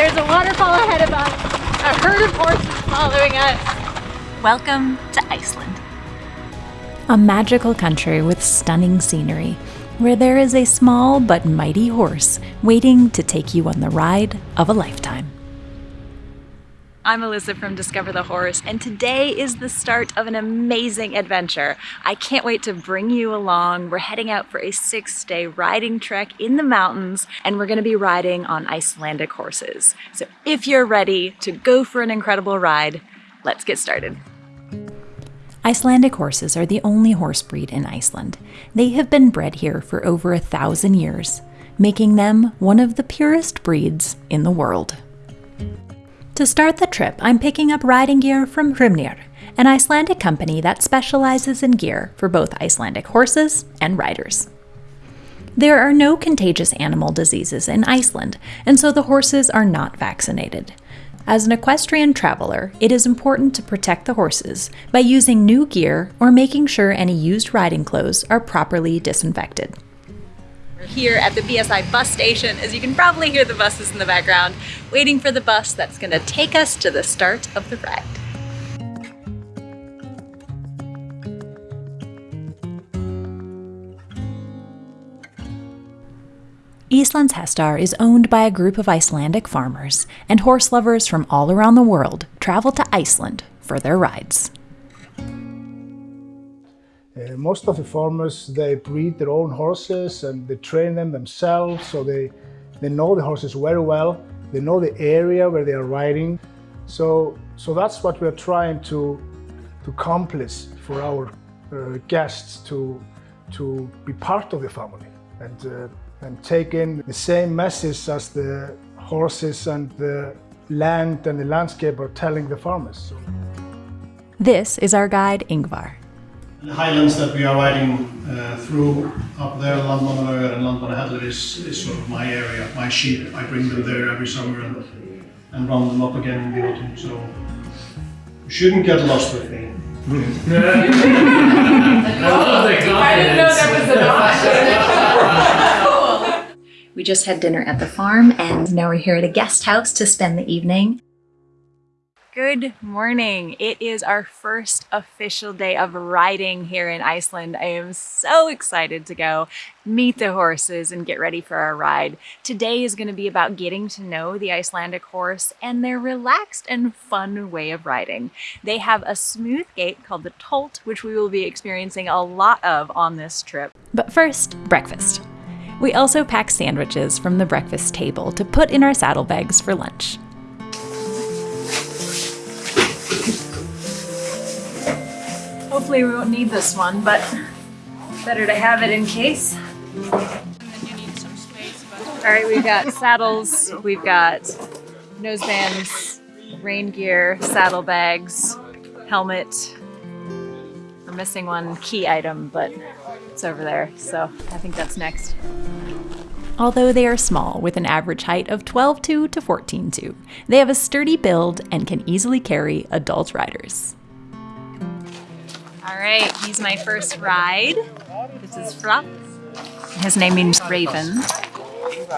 There's a waterfall ahead of us. A herd of horses following us. Welcome to Iceland. A magical country with stunning scenery, where there is a small but mighty horse waiting to take you on the ride of a lifetime. I'm Alyssa from Discover the Horse, and today is the start of an amazing adventure. I can't wait to bring you along. We're heading out for a six day riding trek in the mountains, and we're going to be riding on Icelandic horses. So if you're ready to go for an incredible ride, let's get started. Icelandic horses are the only horse breed in Iceland. They have been bred here for over a thousand years, making them one of the purest breeds in the world. To start the trip, I'm picking up riding gear from Hrimnir, an Icelandic company that specializes in gear for both Icelandic horses and riders. There are no contagious animal diseases in Iceland, and so the horses are not vaccinated. As an equestrian traveler, it is important to protect the horses by using new gear or making sure any used riding clothes are properly disinfected. We're here at the BSI bus station, as you can probably hear the buses in the background, waiting for the bus that's going to take us to the start of the ride. Eastlands Hestar is owned by a group of Icelandic farmers, and horse lovers from all around the world travel to Iceland for their rides. Uh, most of the farmers, they breed their own horses and they train them themselves, so they, they know the horses very well. They know the area where they are riding. So, so that's what we're trying to, to accomplish for our uh, guests to, to be part of the family and, uh, and take in the same message as the horses and the land and the landscape are telling the farmers. This is our guide Ingvar. The highlands that we are riding uh, through up there, Landmannalaugar and Landmannahellir is, is sort of my area, my sheep. I bring them there every summer and, and run them up again in the autumn, so you shouldn't get lost with me. I didn't know that was an option. We just had dinner at the farm and now we're here at a guest house to spend the evening. Good morning. It is our first official day of riding here in Iceland. I am so excited to go meet the horses and get ready for our ride. Today is going to be about getting to know the Icelandic horse and their relaxed and fun way of riding. They have a smooth gait called the Tolt, which we will be experiencing a lot of on this trip. But first, breakfast. We also pack sandwiches from the breakfast table to put in our saddlebags for lunch. Hopefully we won't need this one, but better to have it in case. All right, we've got saddles, we've got nosebands, rain gear, saddlebags, helmet. We're missing one key item, but it's over there, so I think that's next. Although they are small, with an average height of 12.2 to 14.2, they have a sturdy build and can easily carry adult riders. All right, he's my first ride. This is Flop. His name means Raven.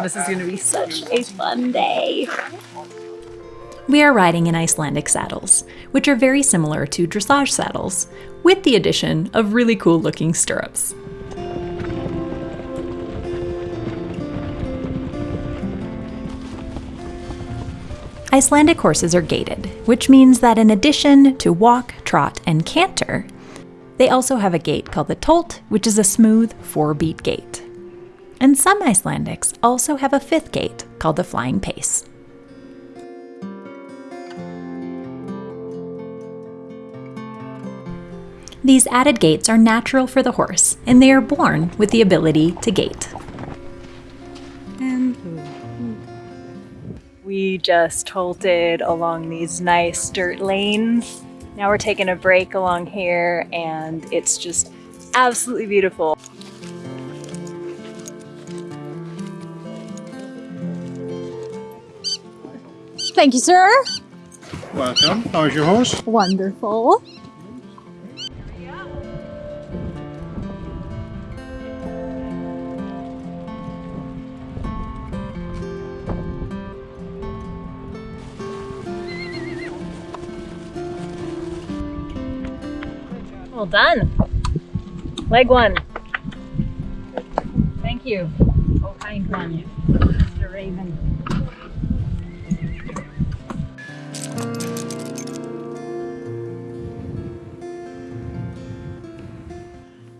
This is gonna be such a fun day. We are riding in Icelandic saddles, which are very similar to dressage saddles, with the addition of really cool looking stirrups. Icelandic horses are gaited, which means that in addition to walk, trot, and canter, they also have a gait called the tolt, which is a smooth four beat gait. And some Icelandics also have a fifth gait called the flying pace. These added gaits are natural for the horse, and they are born with the ability to gait. We just tolted along these nice dirt lanes. Now we're taking a break along here and it's just absolutely beautiful. Thank you, sir. Welcome. How's your horse? Wonderful. Well done. Leg one. Thank you. Oh, kind one, Mr. Raven.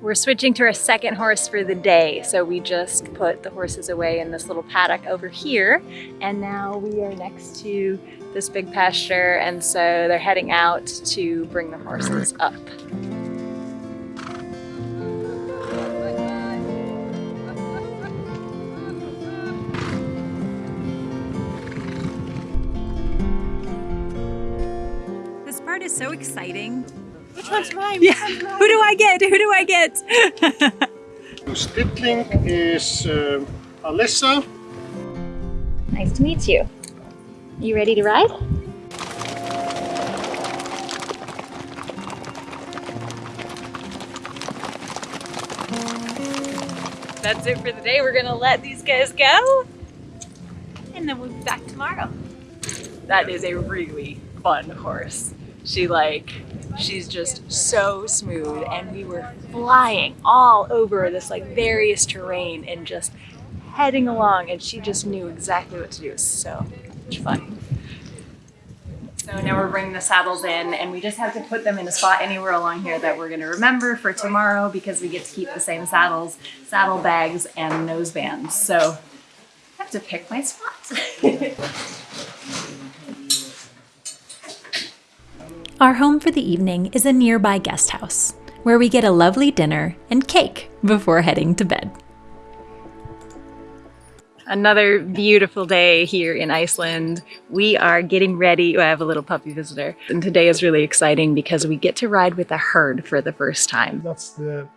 We're switching to our second horse for the day. So we just put the horses away in this little paddock over here. And now we are next to this big pasture. And so they're heading out to bring the horses up. This part is so exciting. Which one's mine? Yeah. Who do I get? Who do I get? Stittling is uh, Alyssa. Nice to meet you. You ready to ride? That's it for the day. We're gonna let these guys go. And then we'll be back tomorrow. That is a really fun horse. She like, she's just so smooth and we were flying all over this like various terrain and just heading along and she just knew exactly what to do. It was so much fun. So now we're bringing the saddles in and we just have to put them in a spot anywhere along here that we're gonna remember for tomorrow because we get to keep the same saddles, saddle bags, and nose bands. So I have to pick my spot. Our home for the evening is a nearby guest house, where we get a lovely dinner and cake before heading to bed. Another beautiful day here in Iceland. We are getting ready. Oh, I have a little puppy visitor. And today is really exciting because we get to ride with a herd for the first time. That's the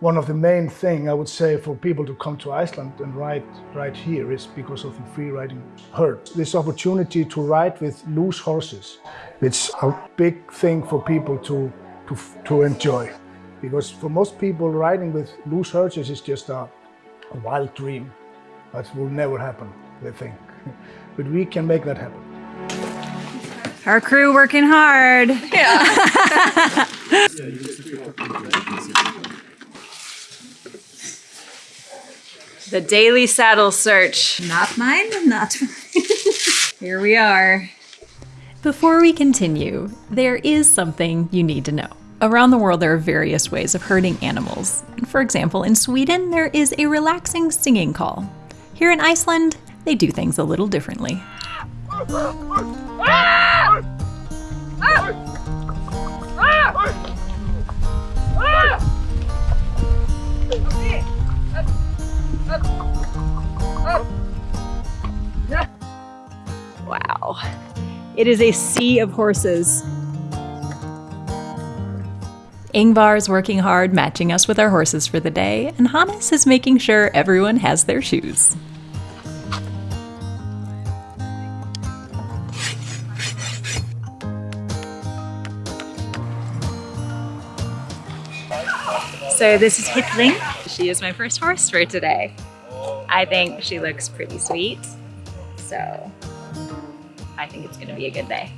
one of the main thing I would say for people to come to Iceland and ride right here is because of the free riding herd. This opportunity to ride with loose horses, it's a big thing for people to, to, to enjoy. Because for most people, riding with loose horses is just a, a wild dream. That will never happen, they think. But we can make that happen. Our crew working hard. the daily saddle search. Not mine, not mine. Here we are. Before we continue, there is something you need to know. Around the world, there are various ways of herding animals. For example, in Sweden, there is a relaxing singing call. Here in Iceland, they do things a little differently. Wow. It is a sea of horses. Ingvar is working hard matching us with our horses for the day, and Hannes is making sure everyone has their shoes. So this is Hitling. She is my first horse for today. I think she looks pretty sweet. So I think it's gonna be a good day.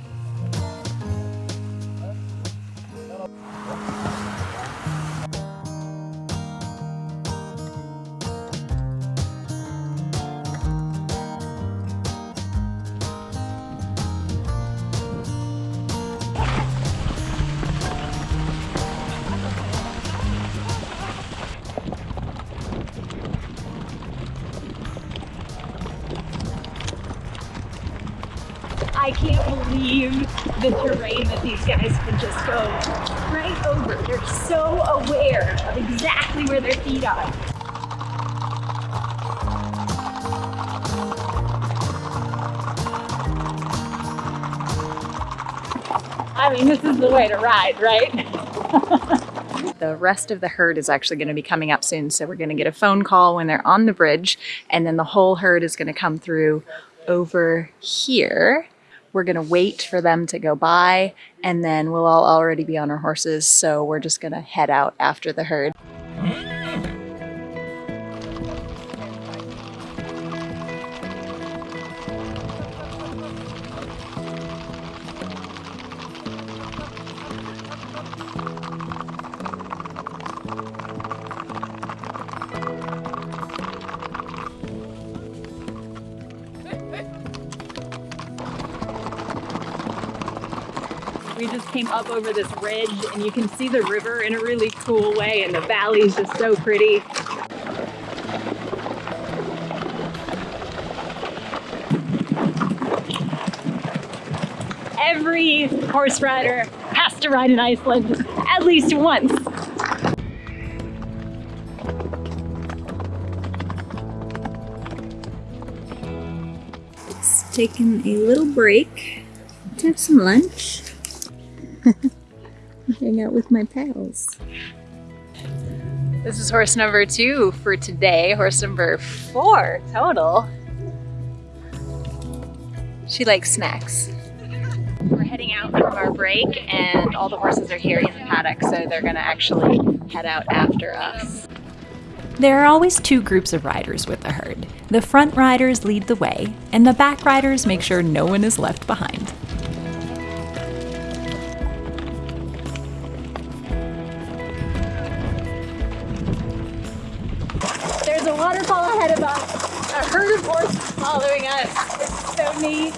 The terrain that these guys can just go right over. They're so aware of exactly where their feet are. I mean, this is the way to ride, right? the rest of the herd is actually going to be coming up soon. So we're going to get a phone call when they're on the bridge and then the whole herd is going to come through over here. We're going to wait for them to go by and then we'll all already be on our horses. So we're just going to head out after the herd. Just came up over this ridge and you can see the river in a really cool way and the valley is just so pretty. Every horse rider has to ride in Iceland at least once. It's taken a little break to have some lunch. Hang out with my pals. This is horse number two for today, horse number four total. She likes snacks. We're heading out from our break and all the horses are here in the paddock, so they're gonna actually head out after us. There are always two groups of riders with the herd. The front riders lead the way, and the back riders make sure no one is left behind. Waterfall ahead of us. A herd of horses following us. It's so neat.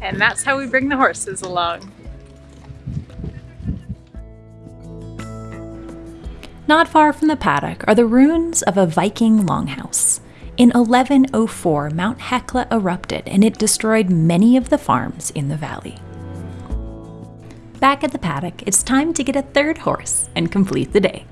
And that's how we bring the horses along. Not far from the paddock are the ruins of a Viking longhouse. In 1104, Mount Hekla erupted and it destroyed many of the farms in the valley. Back at the paddock, it's time to get a third horse and complete the day.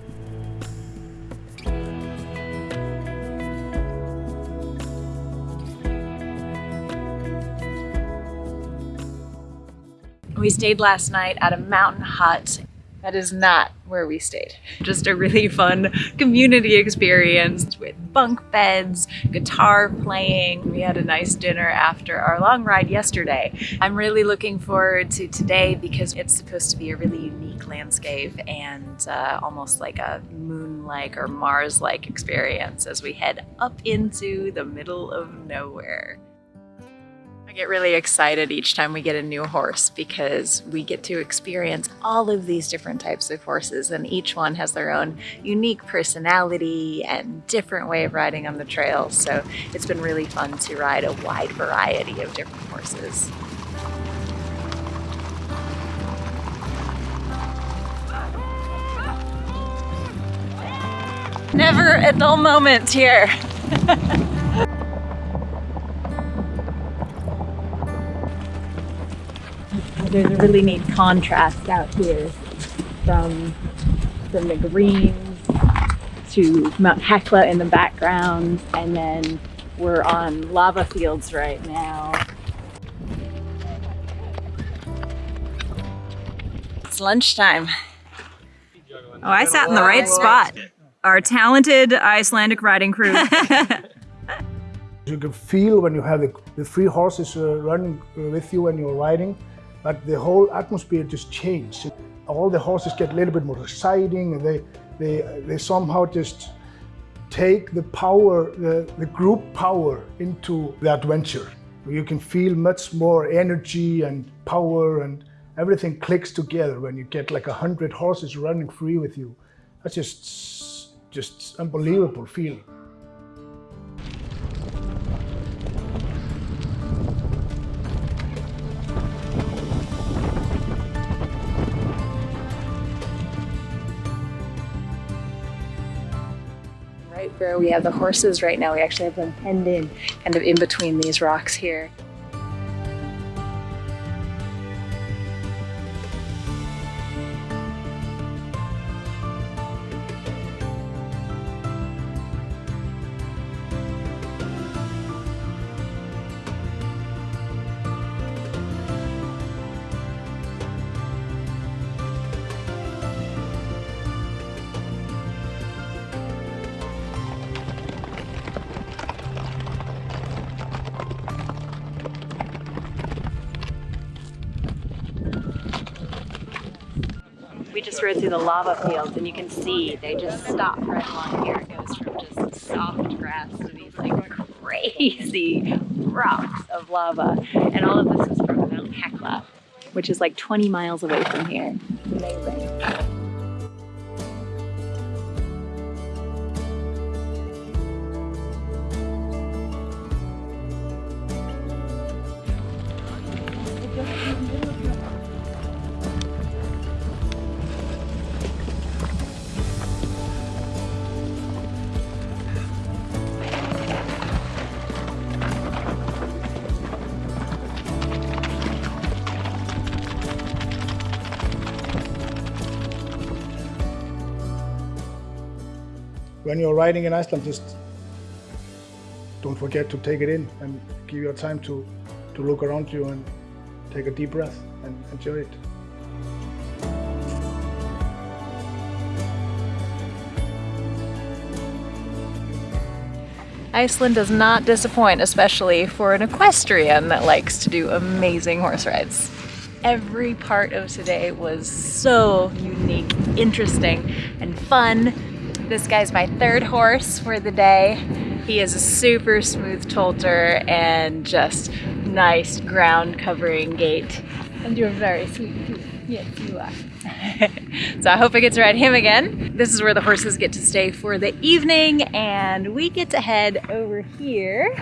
We stayed last night at a mountain hut. That is not where we stayed. Just a really fun community experience with bunk beds, guitar playing. We had a nice dinner after our long ride yesterday. I'm really looking forward to today because it's supposed to be a really unique landscape and uh, almost like a moon-like or Mars-like experience as we head up into the middle of nowhere. Get really excited each time we get a new horse because we get to experience all of these different types of horses and each one has their own unique personality and different way of riding on the trail. So it's been really fun to ride a wide variety of different horses. Never a dull moment here. there's a really neat contrast out here from from the greens to Mount Hekla in the background and then we're on lava fields right now. It's lunchtime. Oh, I sat in the right spot. Our talented Icelandic riding crew. You can feel when you have the, the three horses uh, running uh, with you when you're riding, but the whole atmosphere just changed. All the horses get a little bit more exciting and they, they, they somehow just take the power, the, the group power into the adventure. You can feel much more energy and power and everything clicks together when you get like a hundred horses running free with you. That's just, just unbelievable feeling. Where we have the horses right now, we actually have them penned in, kind of in between these rocks here. The lava fields and you can see they just stop right along here. It goes from just soft grass to these like crazy rocks of lava. And all of this is from Mount Hekla, which is like 20 miles away from here. When you're riding in Iceland, just don't forget to take it in and give your time to, to look around you and take a deep breath and enjoy it. Iceland does not disappoint, especially for an equestrian that likes to do amazing horse rides. Every part of today was so unique, interesting, and fun. This guy's my third horse for the day. He is a super smooth tolter and just nice ground covering gait. And you're very sweet too. Yes, you are. so I hope I get to ride him again. This is where the horses get to stay for the evening and we get to head over here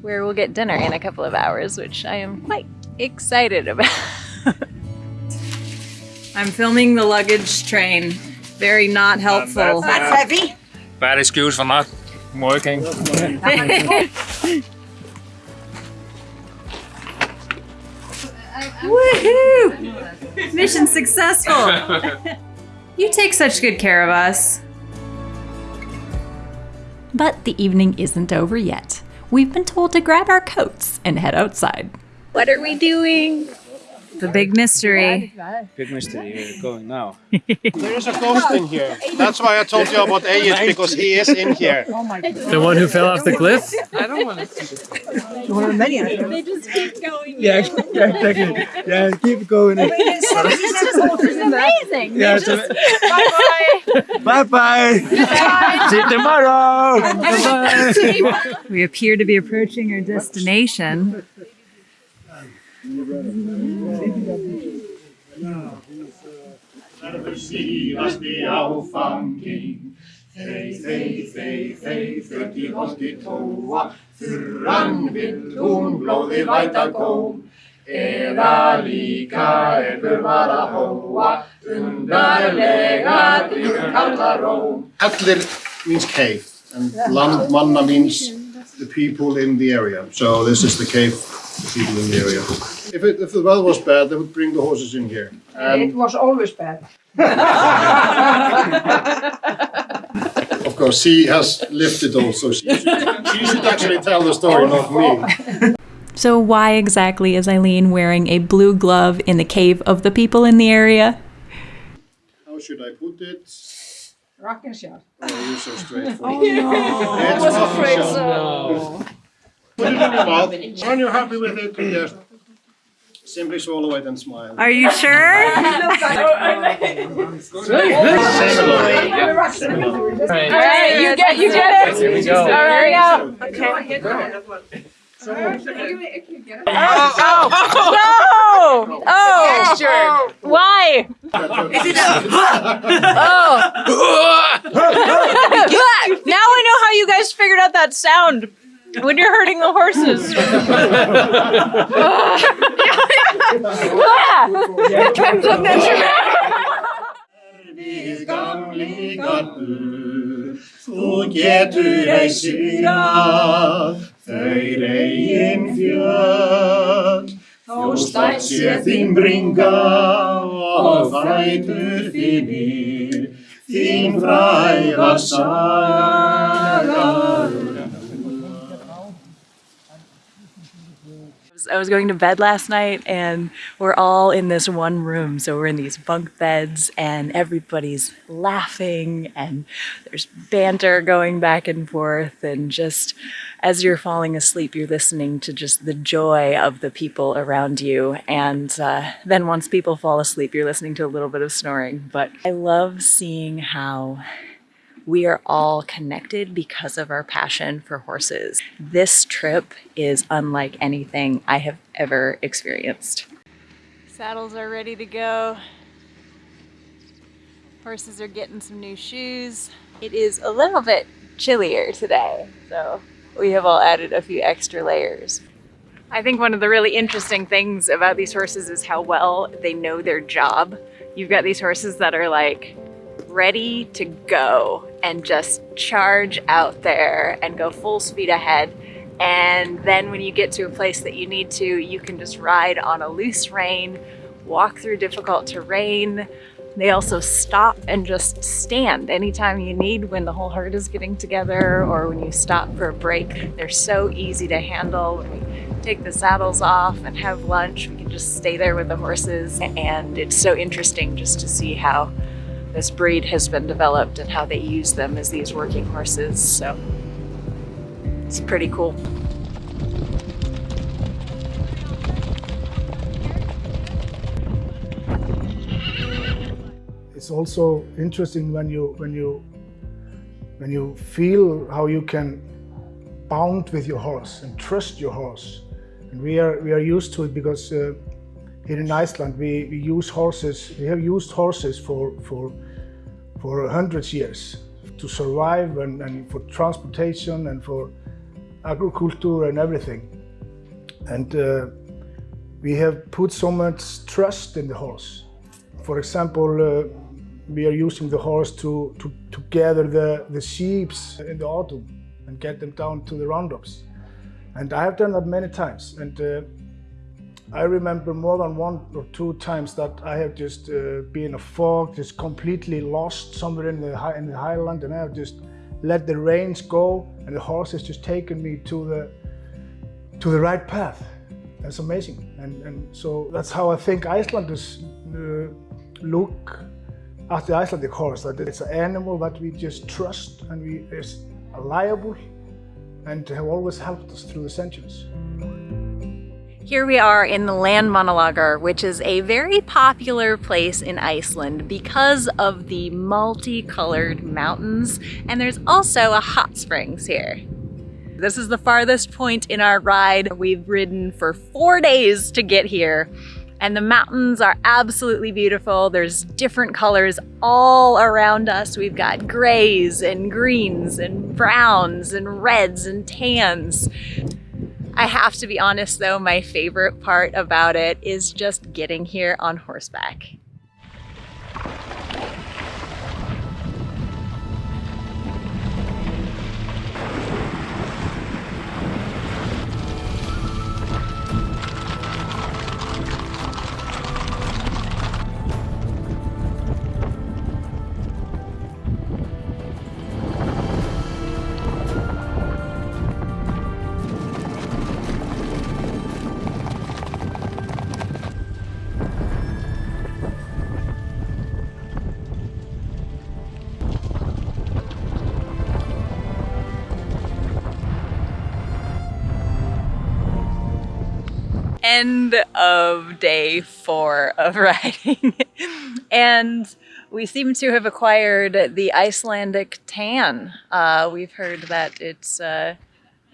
where we'll get dinner in a couple of hours, which I am quite excited about. I'm filming the luggage train. Very not helpful. That's heavy. Bad excuse for not working. Woohoo! Mission successful. you take such good care of us. But the evening isn't over yet. We've been told to grab our coats and head outside. what are we doing? The big mystery. Big mystery we're going now. There is a ghost in here. That's why I told you about Egil because he is in here. Oh my! The one who fell off the cliff? I don't want to see They just keep going. Yeah, yeah, exactly. Yeah, keep going. It's amazing. Yeah, so, bye bye. See you tomorrow. Bye We appear to be approaching our destination. Þey, þey, þey, þey, holti tóa Þurran vill hún blóði væta góm Eða líka að hóa Undarlega karla róm Hellir means cave and Landmanna means the people in the area. So this is the cave, the people in the area. If, it, if the weather was bad, they would bring the horses in here. And It was always bad. of course, she has lived it also. She should, she should actually tell the story, not me. So, why exactly is Eileen wearing a blue glove in the cave of the people in the area? How should I put it? Rock and shot. Oh, you're so straightforward. Oh, I was afraid so. Put it in your mouth. When you're happy with it, just simply swallow it and smile. Are you sure? Same along. Oh, All right, you get you get it. Here we go. All right, Oh, oh, no! Oh, oh. oh. why? Oh. now I know how you guys figured out that sound when you're hurting the horses. Klemsarnir sem er Við gamlingarnu Þú getur ei síra Þau reygin fjöld Þá stætt sé þín bringa Og þrætur þínir Þín fræða sæl I was going to bed last night and we're all in this one room. So we're in these bunk beds and everybody's laughing and there's banter going back and forth. And just as you're falling asleep, you're listening to just the joy of the people around you. And uh, then once people fall asleep, you're listening to a little bit of snoring. But I love seeing how we are all connected because of our passion for horses. This trip is unlike anything I have ever experienced. Saddles are ready to go. Horses are getting some new shoes. It is a little bit chillier today, so we have all added a few extra layers. I think one of the really interesting things about these horses is how well they know their job. You've got these horses that are like ready to go and just charge out there and go full speed ahead. And then when you get to a place that you need to, you can just ride on a loose rein, walk through difficult terrain, They also stop and just stand anytime you need when the whole herd is getting together or when you stop for a break. They're so easy to handle. When we take the saddles off and have lunch, we can just stay there with the horses. And it's so interesting just to see how this breed has been developed and how they use them as these working horses. So it's pretty cool. It's also interesting when you when you when you feel how you can bound with your horse and trust your horse. And we are we are used to it because uh, here in Iceland we, we use horses. We have used horses for for for hundreds years to survive and, and for transportation and for agriculture and everything. And uh, we have put so much trust in the horse. For example, uh, we are using the horse to, to, to gather the, the sheep in the autumn and get them down to the roundups. And I have done that many times. And uh, I remember more than one or two times that I have just uh, been a fog, just completely lost somewhere in the, high, in the highland and I have just let the reins go and the horse has just taken me to the, to the right path. That's amazing. And, and so that's how I think Icelanders uh, look at the Icelandic horse, that it's an animal that we just trust and we is reliable and have always helped us through the centuries. Here we are in the Landmannalaugar, which is a very popular place in Iceland because of the multicolored mountains, and there's also a hot springs here. This is the farthest point in our ride. We've ridden for four days to get here, and the mountains are absolutely beautiful. There's different colors all around us. We've got grays and greens and browns and reds and tans. I have to be honest though, my favorite part about it is just getting here on horseback. End of day four of riding. and we seem to have acquired the Icelandic tan. Uh, we've heard that it's uh,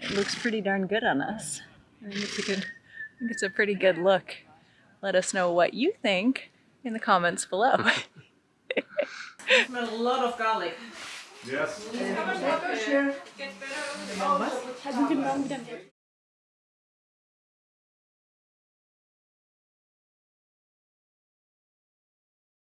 it looks pretty darn good on us. I think, it's a good, I think it's a pretty good look. Let us know what you think in the comments below. smell a lot of garlic. Yes.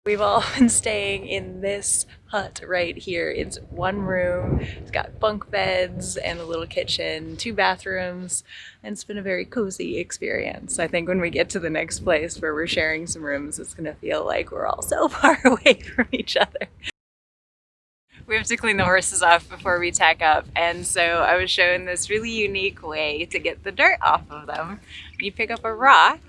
We've all been staying in this hut right here. It's one room, it's got bunk beds and a little kitchen, two bathrooms, and it's been a very cozy experience. I think when we get to the next place where we're sharing some rooms, it's gonna feel like we're all so far away from each other. We have to clean the horses off before we tack up, and so I was shown this really unique way to get the dirt off of them. You pick up a rock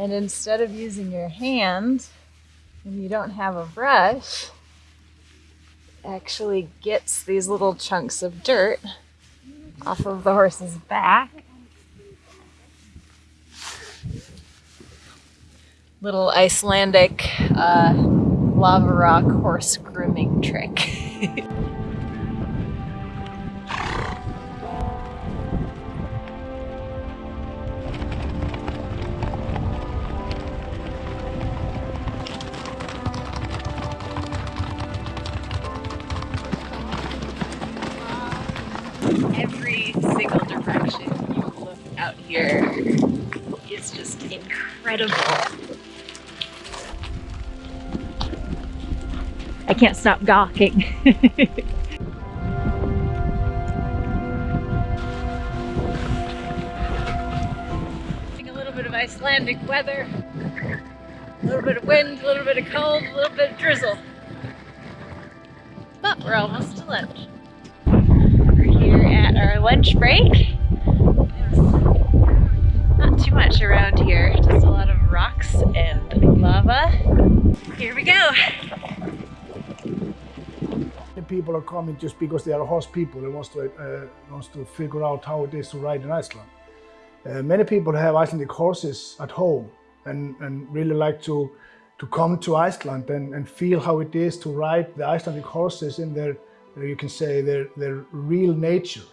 And instead of using your hand, and you don't have a brush, actually gets these little chunks of dirt off of the horse's back. Little Icelandic uh, lava rock horse grooming trick. I a little bit of Icelandic weather. A little bit of wind, a little bit of cold, a little bit of drizzle. But we're almost to lunch. We're here at our lunch break. Not too much around here, just a lot of rocks and lava. Here we go. People are coming just because they are horse people. They wants to uh, wants to figure out how it is to ride in Iceland. Uh, many people have Icelandic horses at home and, and really like to to come to Iceland and, and feel how it is to ride the Icelandic horses in their, you can say, their, their real nature.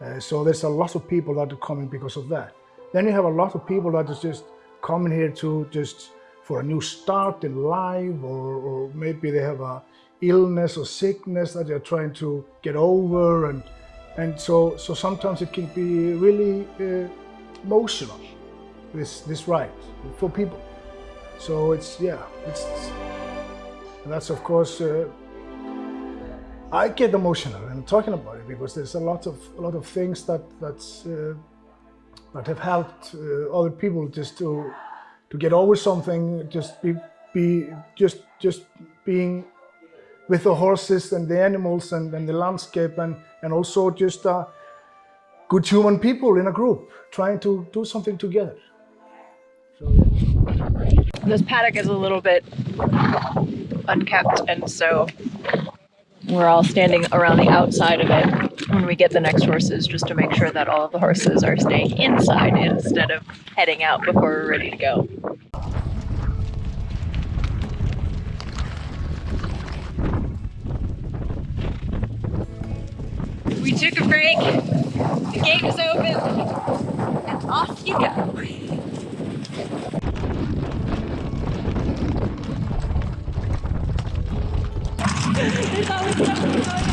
Uh, so there's a lot of people that are coming because of that. Then you have a lot of people that is just coming here to just for a new start in life or, or maybe they have a illness or sickness that they're trying to get over and and so so sometimes it can be really uh, emotional this this ride for people. So it's yeah it's and that's of course uh, I get emotional and talking about it because there's a lot of a lot of things that that's uh, that have helped uh, other people just to to get over something just be be just just being with the horses and the animals and, and the landscape and, and also just uh, good human people in a group trying to do something together. So, yeah. This paddock is a little bit unkept and so we're all standing around the outside of it when we get the next horses just to make sure that all of the horses are staying inside instead of heading out before we're ready to go. Took a break, the gate is open, and off you go. There's always something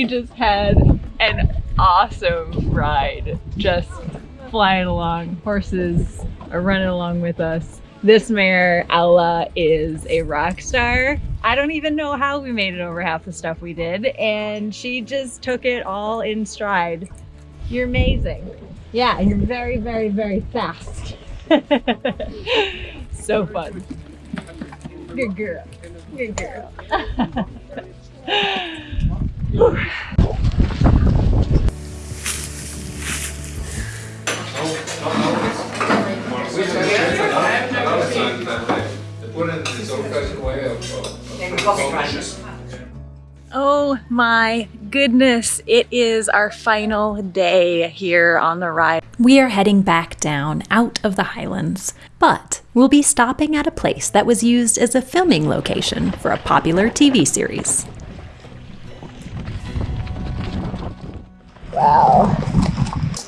We just had an awesome ride. Just flying along. Horses are running along with us. This mare, Ella, is a rock star. I don't even know how we made it over half the stuff we did, and she just took it all in stride. You're amazing. Yeah, you're very, very, very fast. so fun. Good girl. Good girl. Oh my goodness, it is our final day here on the ride. We are heading back down out of the Highlands, but we'll be stopping at a place that was used as a filming location for a popular TV series. Wow.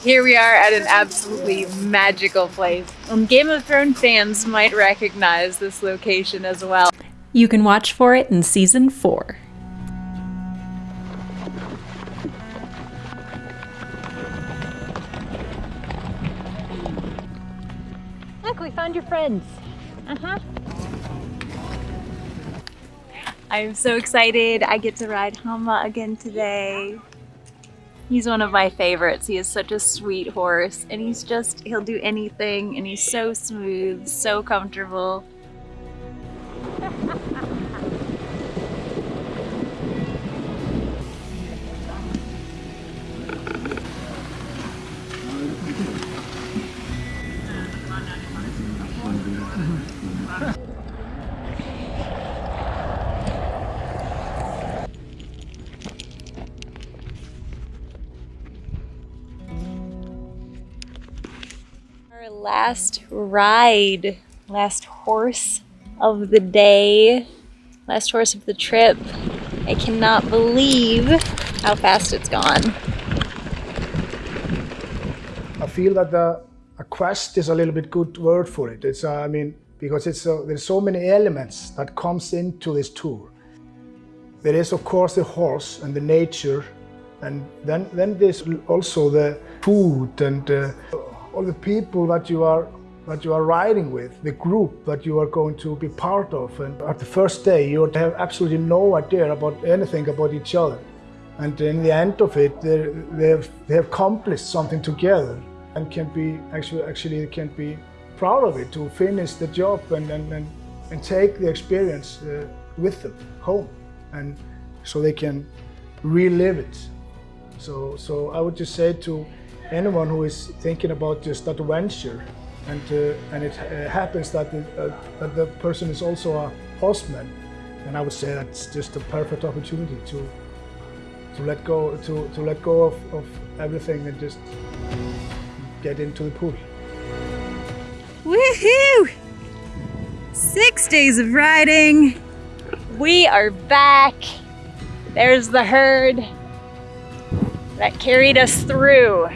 Here we are at an absolutely magical place. Um, Game of Thrones fans might recognize this location as well. You can watch for it in season 4. Look, we found your friends. Uh-huh. I'm so excited. I get to ride Hama again today. He's one of my favorites. He is such a sweet horse and he's just, he'll do anything and he's so smooth, so comfortable. last ride, last horse of the day, last horse of the trip. I cannot believe how fast it's gone. I feel that the, a quest is a little bit good word for it. It's, uh, I mean, because it's uh, there's so many elements that comes into this tour. There is of course the horse and the nature, and then then there's also the food and uh, all the people that you are that you are riding with, the group that you are going to be part of. And at the first day, you have absolutely no idea about anything about each other. And in the end of it, they have, they have accomplished something together and can be actually actually can be proud of it to finish the job and and, and, and take the experience uh, with them home and so they can relive it. So so I would just say to anyone who is thinking about just that venture and uh, and it uh, happens that the, uh, that the person is also a horseman and I would say that's just a perfect opportunity to to let go to, to let go of, of everything and just get into the pool. Woohoo! Six days of riding. We are back. There's the herd that carried us through.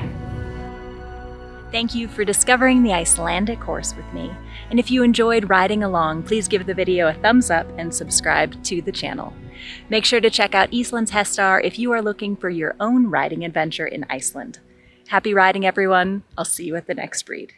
Thank you for discovering the Icelandic horse with me. And if you enjoyed riding along, please give the video a thumbs up and subscribe to the channel. Make sure to check out Íslandshestar if you are looking for your own riding adventure in Iceland. Happy riding, everyone. I'll see you at the next breed.